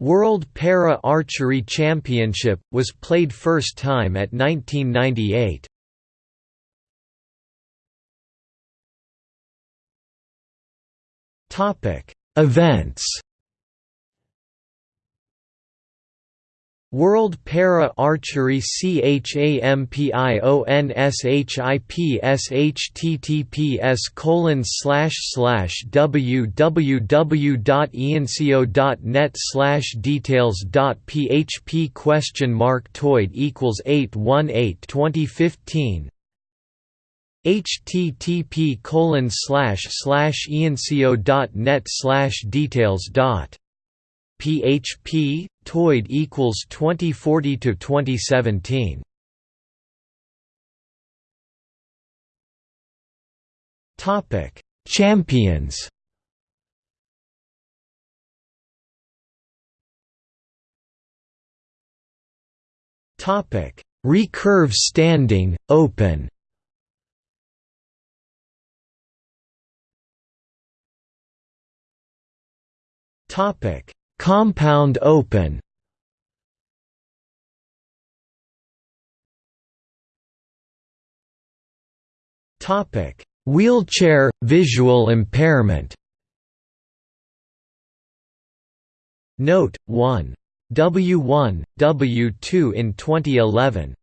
World Para Archery Championship, was played first time at 1998. Events World Para Archery CHAMPIONSHIPS colon slash slash www.ianseo.net slash details dot php question mark toid equals 818 2015 http colon slash slash ianseo.net slash details dot php toid equals 2040 to 2017 topic champions. Topic recurve standing open. Topic Compound open. Topic: Wheelchair visual impairment. Note 1 W1 W2 in 2011